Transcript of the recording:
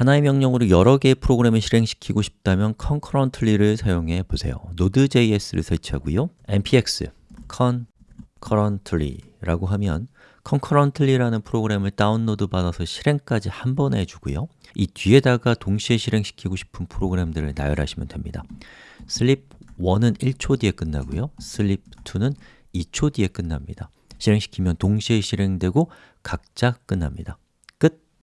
하나의 명령으로 여러 개의 프로그램을 실행시키고 싶다면 concurrently를 사용해 보세요. Node.js를 설치하고요. npx concurrently라고 하면 concurrently라는 프로그램을 다운로드 받아서 실행까지 한 번에 해주고요. 이 뒤에다가 동시에 실행시키고 싶은 프로그램들을 나열하시면 됩니다. sleep 1은 1초 뒤에 끝나고요. sleep 2는 2초 뒤에 끝납니다. 실행시키면 동시에 실행되고 각자 끝납니다.